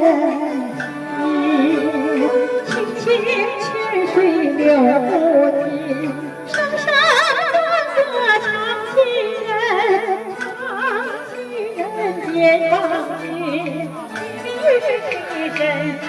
人，你清清泉水流不尽，声声歌唱亲人，放人间，放弃真情。